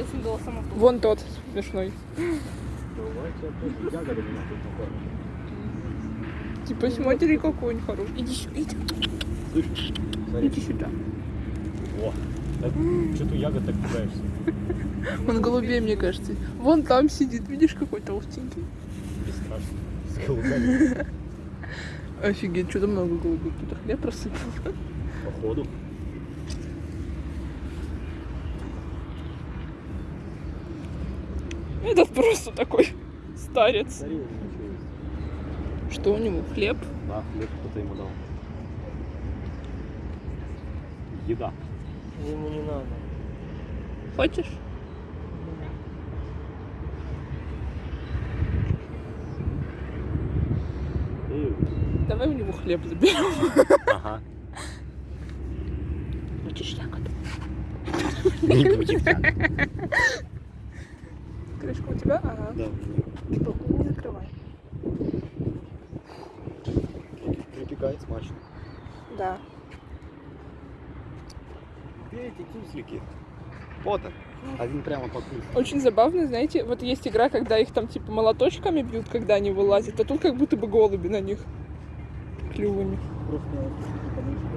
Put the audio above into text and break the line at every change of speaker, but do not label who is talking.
этим голосом.
Вон тот смешной. Типа с матери какой-нибудь хороший. Иди сюда, иди,
Слышь, смотри.
иди сюда.
О, что ты ягод так пугаешься?
Он голубей, мне кажется. Вон там сидит, видишь, какой толстенький.
Бесстрашно. С голубями.
Офигеть, что-то много голубей. Кто-то хлеб рассыпал.
Походу.
Этот просто такой старец.
Что
у него? Хлеб?
Да, хлеб кто-то ему дал. Еда.
Ему не надо.
Хочешь? Давай у него хлеб заберем.
Ага.
Хочешь ягоду?
Не будет ягод.
Крышка у тебя? Ага.
Да,
Что? Не закрывай.
припекает смачно.
Да.
Эти кислики? Вот он. Один прямо по кругу.
Очень забавно, знаете, вот есть игра, когда их там типа молоточками бьют, когда они вылазят, а тут как будто бы голуби на них клювами.
Просто подышка,